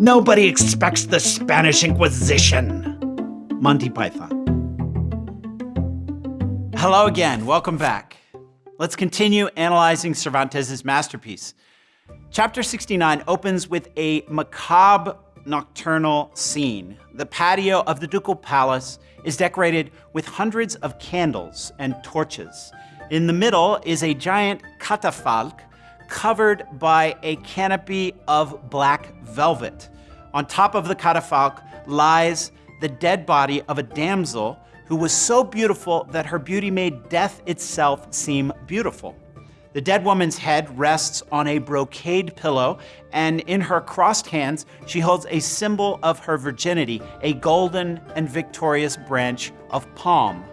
Nobody expects the Spanish Inquisition. Monty Python. Hello again, welcome back. Let's continue analyzing Cervantes' masterpiece. Chapter 69 opens with a macabre nocturnal scene. The patio of the ducal palace is decorated with hundreds of candles and torches. In the middle is a giant catafalque covered by a canopy of black velvet. On top of the catafalque lies the dead body of a damsel who was so beautiful that her beauty made death itself seem beautiful. The dead woman's head rests on a brocade pillow, and in her crossed hands, she holds a symbol of her virginity, a golden and victorious branch of palm.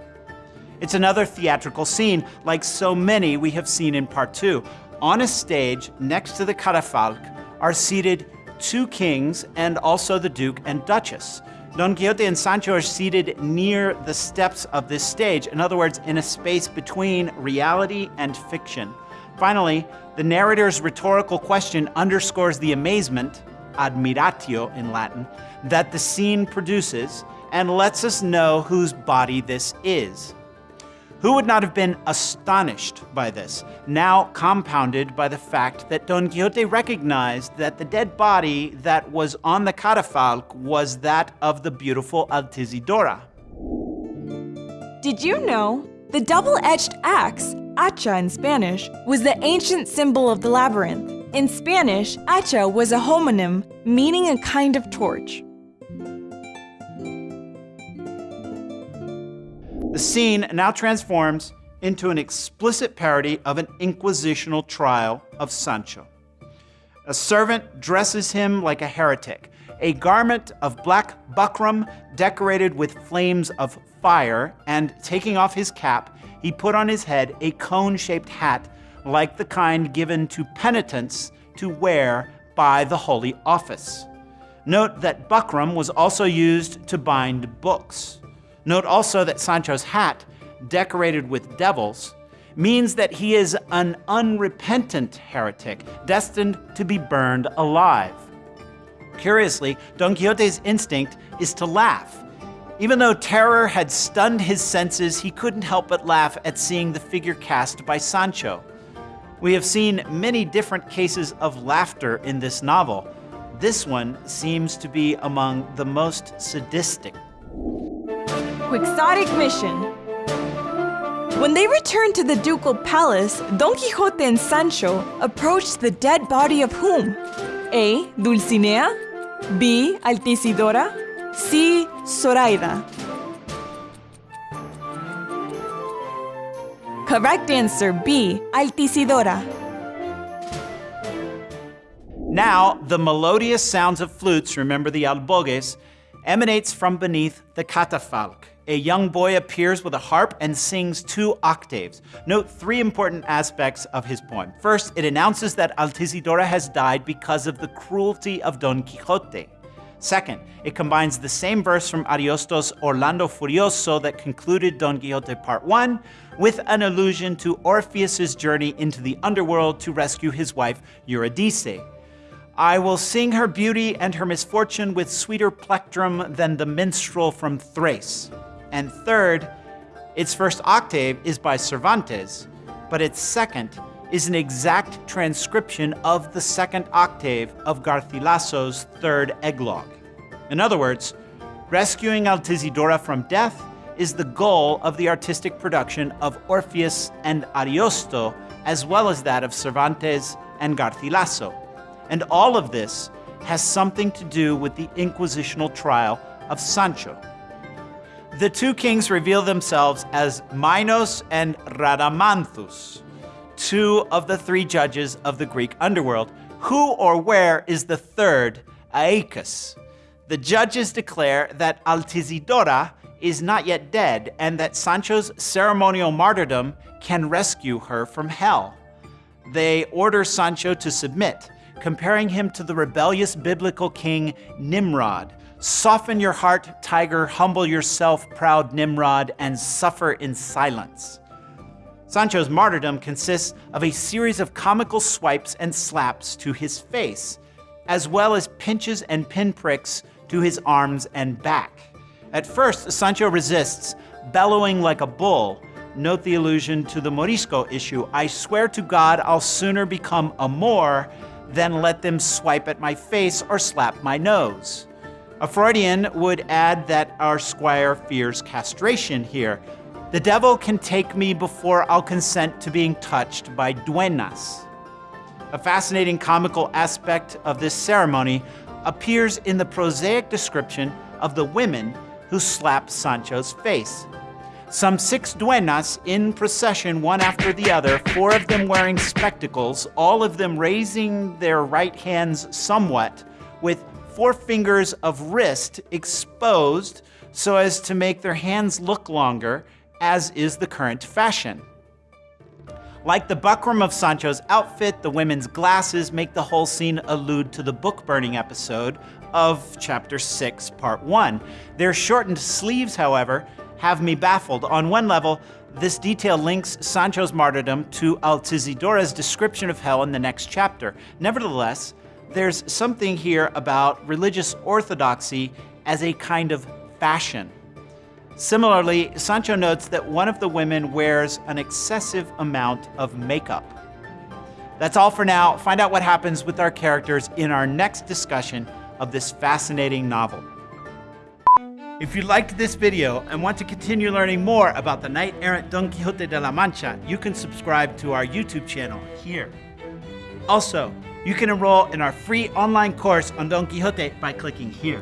It's another theatrical scene, like so many we have seen in part two. On a stage next to the catafalque are seated two kings and also the Duke and Duchess. Don Quixote and Sancho are seated near the steps of this stage, in other words, in a space between reality and fiction. Finally, the narrator's rhetorical question underscores the amazement, admiratio in Latin, that the scene produces and lets us know whose body this is. Who would not have been astonished by this, now compounded by the fact that Don Quixote recognized that the dead body that was on the catafalque was that of the beautiful Altisidora? Did you know? The double-edged axe, hacha in Spanish, was the ancient symbol of the labyrinth. In Spanish, hacha was a homonym, meaning a kind of torch. The scene now transforms into an explicit parody of an inquisitional trial of Sancho. A servant dresses him like a heretic, a garment of black buckram decorated with flames of fire, and taking off his cap, he put on his head a cone-shaped hat like the kind given to penitents to wear by the Holy Office. Note that buckram was also used to bind books. Note also that Sancho's hat, decorated with devils, means that he is an unrepentant heretic, destined to be burned alive. Curiously, Don Quixote's instinct is to laugh. Even though terror had stunned his senses, he couldn't help but laugh at seeing the figure cast by Sancho. We have seen many different cases of laughter in this novel. This one seems to be among the most sadistic. Quixotic mission. When they returned to the ducal palace, Don Quixote and Sancho approached the dead body of whom? A. Dulcinea, B. Altisidora, C. Zoraida. Correct answer B. Altisidora. Now, the melodious sounds of flutes, remember the albogues, emanates from beneath the catafalque. A young boy appears with a harp and sings two octaves. Note three important aspects of his poem. First, it announces that Altisidora has died because of the cruelty of Don Quixote. Second, it combines the same verse from Ariosto's Orlando Furioso that concluded Don Quixote Part 1 with an allusion to Orpheus's journey into the underworld to rescue his wife Eurydice. I will sing her beauty and her misfortune with sweeter plectrum than the minstrel from Thrace. And third, its first octave is by Cervantes, but its second is an exact transcription of the second octave of Garcilaso's third eclogue. In other words, rescuing Altisidora from death is the goal of the artistic production of Orpheus and Ariosto, as well as that of Cervantes and Garcilaso. And all of this has something to do with the inquisitional trial of Sancho. The two kings reveal themselves as Minos and Rhadamanthus, two of the three judges of the Greek underworld. Who or where is the third, Aeacus? The judges declare that Altisidora is not yet dead and that Sancho's ceremonial martyrdom can rescue her from hell. They order Sancho to submit, comparing him to the rebellious biblical king Nimrod. Soften your heart, tiger, humble yourself, proud Nimrod, and suffer in silence. Sancho's martyrdom consists of a series of comical swipes and slaps to his face. as well as pinches and pinpricks to his arms and back. At first, Sancho resists, bellowing like a bull. Note the allusion to the Morisco issue. I swear to God, I'll sooner become a Moor than let them swipe at my face or slap my nose. A Freudian would add that our squire fears castration here. The devil can take me before I'll consent to being touched by duenas. A fascinating comical aspect of this ceremony appears in the prosaic description of the women who slap Sancho's face. Some six duenas in procession, one after the other, four of them wearing spectacles, all of them raising their right hands somewhat, with four fingers of wrist exposed so as to make their hands look longer, as is the current fashion. Like the buckram of Sancho's outfit, the women's glasses make the whole scene allude to the book burning episode of chapter 6, part 1. Their shortened sleeves, however, have me baffled. On one level, this detail links Sancho's martyrdom to Altisidora's description of hell in the next chapter. Nevertheless, there's something here about religious orthodoxy as a kind of fashion. Similarly, Sancho notes that one of the women wears an excessive amount of makeup. That's all for now. Find out what happens with our characters in our next discussion of this fascinating novel. If you liked this video and want to continue learning more about the knight-errant Don Quixote de la Mancha, you can subscribe to our YouTube channel here. Also, you can enroll in our free online course on Don Quixote by clicking here.